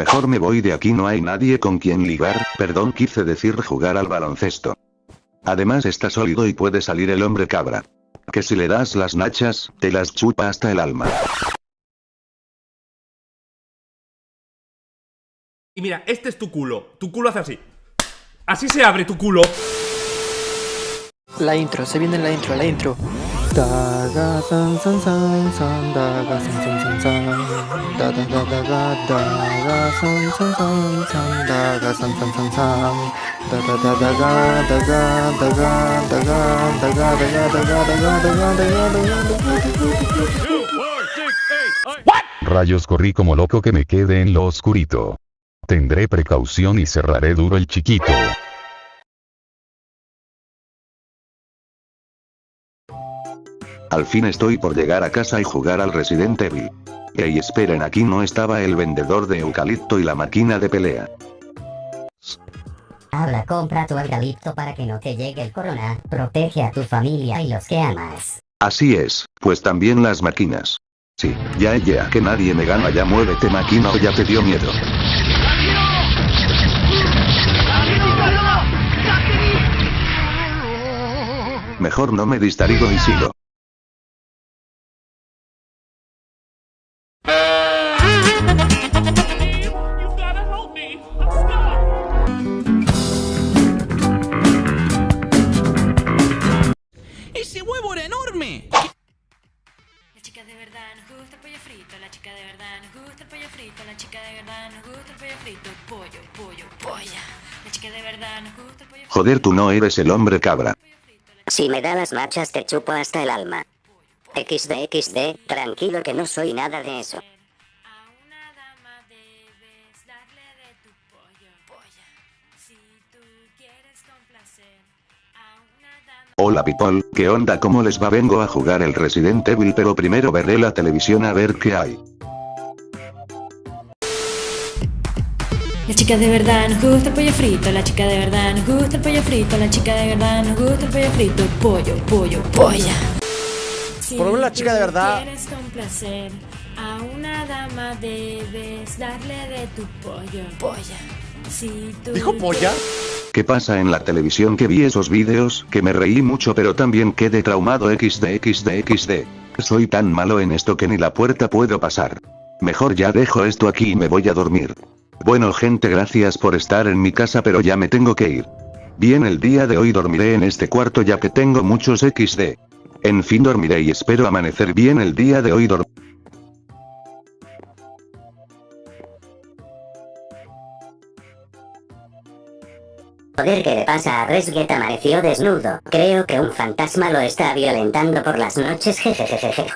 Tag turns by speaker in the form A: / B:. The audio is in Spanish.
A: Mejor me voy de aquí no hay nadie con quien ligar, perdón quise decir jugar al baloncesto. Además está sólido y puede salir el hombre cabra. Que si le das las nachas, te las chupa hasta el alma.
B: Y mira, este es tu culo. Tu culo hace así. Así se abre tu culo.
C: La intro, se viene la intro, la intro.
D: Rayos corrí como loco que me quede en lo oscurito. Tendré precaución y cerraré duro el chiquito.
A: Al fin estoy por llegar a casa y jugar al Resident Evil. Ey esperen aquí no estaba el vendedor de eucalipto y la máquina de pelea.
E: Habla, compra tu eucalipto para que no te llegue el corona, protege a tu familia y los que amas.
A: Así es, pues también las máquinas. Sí, ya ya que nadie me gana ya muévete máquina o ya te dio miedo. Mejor no me distraigo y sigo.
F: Verdad nos gusta el pollo frito, la chica de verdad nos gusta el pollo frito, la chica de verdad nos gusta el pollo frito, pollo, pollo, polla. La chica de verdad nos gusta el pollo frito.
A: Joder tú no eres el hombre cabra.
E: Si me da las machas te chupo hasta el alma. XD XD, tranquilo que no soy nada de eso.
F: A una dama debes darle de tu pollo, polla. Si tú quieres complacer.
A: Hola people, ¿qué onda? ¿Cómo les va? Vengo a jugar el Resident Evil pero primero veré la televisión a ver qué hay.
F: La chica de verdad nos gusta el pollo frito, la chica de verdad nos gusta el pollo frito, la chica de verdad nos gusta el pollo frito, pollo, pollo, polla. Si
G: Por lo menos la chica de verdad-
F: quieres complacer a una dama debes darle de tu pollo, polla. Si tú
G: ¿Dijo polla?
A: ¿Qué pasa en la televisión que vi esos vídeos? Que me reí mucho pero también quedé traumado XD XD XD. Soy tan malo en esto que ni la puerta puedo pasar. Mejor ya dejo esto aquí y me voy a dormir. Bueno gente gracias por estar en mi casa pero ya me tengo que ir. Bien el día de hoy dormiré en este cuarto ya que tengo muchos XD. En fin dormiré y espero amanecer bien el día de hoy dor-
E: Joder, ¿qué le pasa a Resget? Amaneció desnudo. Creo que un fantasma lo está violentando por las noches, jejejejeje.